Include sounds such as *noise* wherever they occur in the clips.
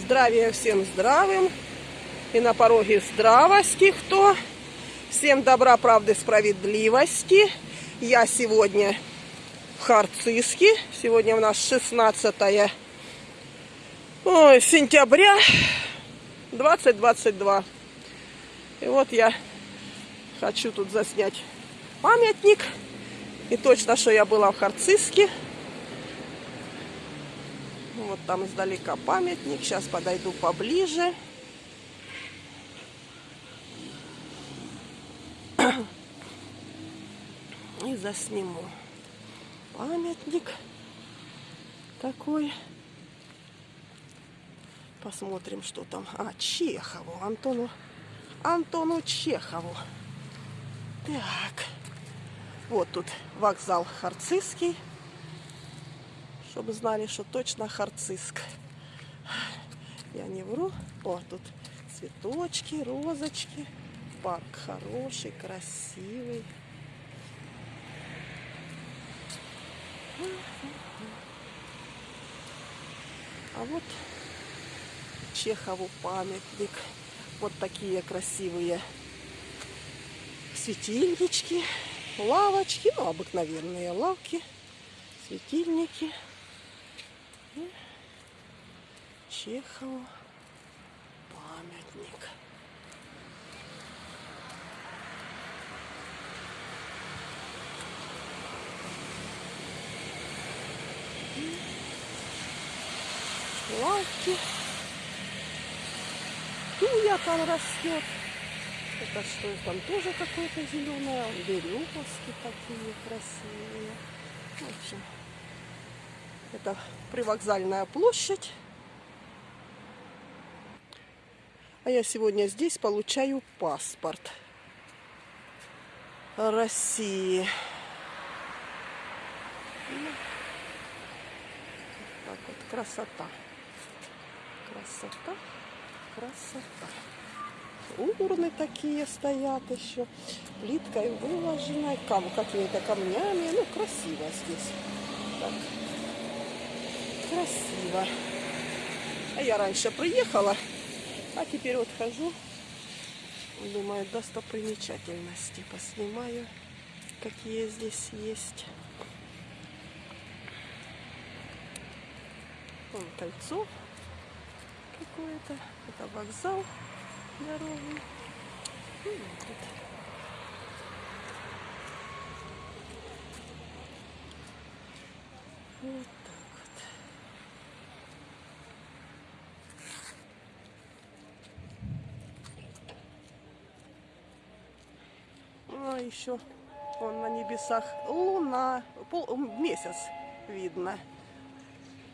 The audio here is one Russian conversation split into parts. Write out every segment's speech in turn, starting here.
Здравия всем здравым. И на пороге здравости кто. Всем добра, правды, справедливости. Я сегодня в Харциске. Сегодня у нас 16 ой, сентября 2022. И вот я хочу тут заснять памятник. И точно, что я была в Харциске. Вот там издалека памятник. Сейчас подойду поближе. *coughs* И засниму памятник такой. Посмотрим, что там. А, Чехову, Антону, Антону Чехову. Так. Вот тут вокзал Харцизский чтобы знали, что точно харциск. Я не вру. О, тут цветочки, розочки. Парк хороший, красивый. А вот Чехову памятник. Вот такие красивые светильнички, лавочки, ну, обыкновенные лавки, светильники. Чехову памятник. Лавки. Туя там растет. Это что там тоже какое-то зеленое. Березки такие красивые. В общем, это привокзальная площадь. А я сегодня здесь получаю паспорт России. Так вот, красота. Красота, красота. Урны такие стоят еще. Плиткой выложенной, кам какими-то камнями. Ну, красиво здесь. Так красиво. А я раньше приехала, а теперь вот хожу. Думаю, достопримечательности поснимаю, какие здесь есть. Вон кольцо какое-то. Это вокзал дороги. Ну, вот Вот еще он на небесах луна, пол, месяц видно.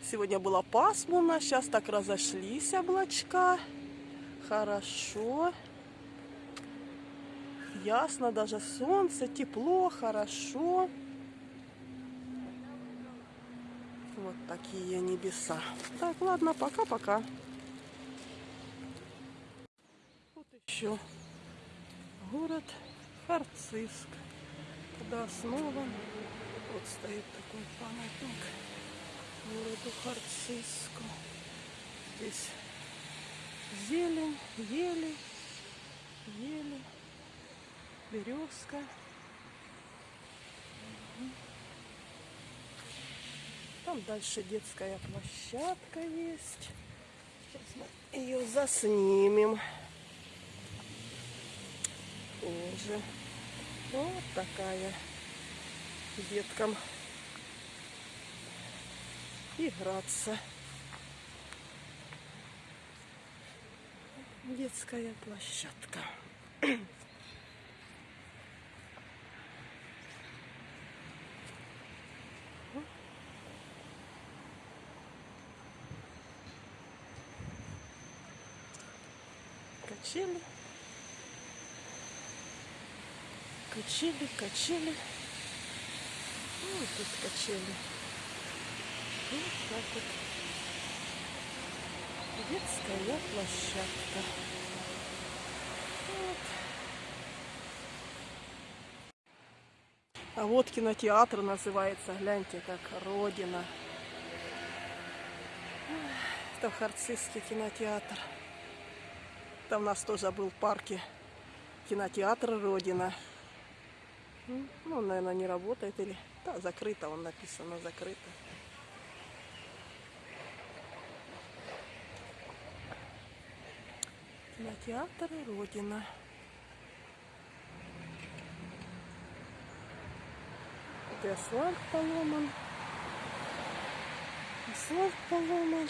Сегодня было пасмурно, сейчас так разошлись облачка. Хорошо. Ясно, даже солнце, тепло, хорошо. Вот такие небеса. Так, ладно, пока-пока. Вот еще город Харциск. Когда основан, вот стоит такой памятник городу Харциску. Здесь зелень, ели, ели, березка. Там дальше детская площадка есть. Сейчас мы ее заснимем тоже. Вот такая деткам играться. Детская площадка. Качели. Качели, качели. Вот тут качели. Вот так вот. Детская площадка. Вот. А вот кинотеатр называется, гляньте, как Родина. Это Харцизский кинотеатр. Там у нас тоже был в парке кинотеатр Родина. Ну, наверное, не работает или... Да, закрыто, он написано, закрыто. Кинотеатр Родина. Это асфальт поломан. Асфальт поломан.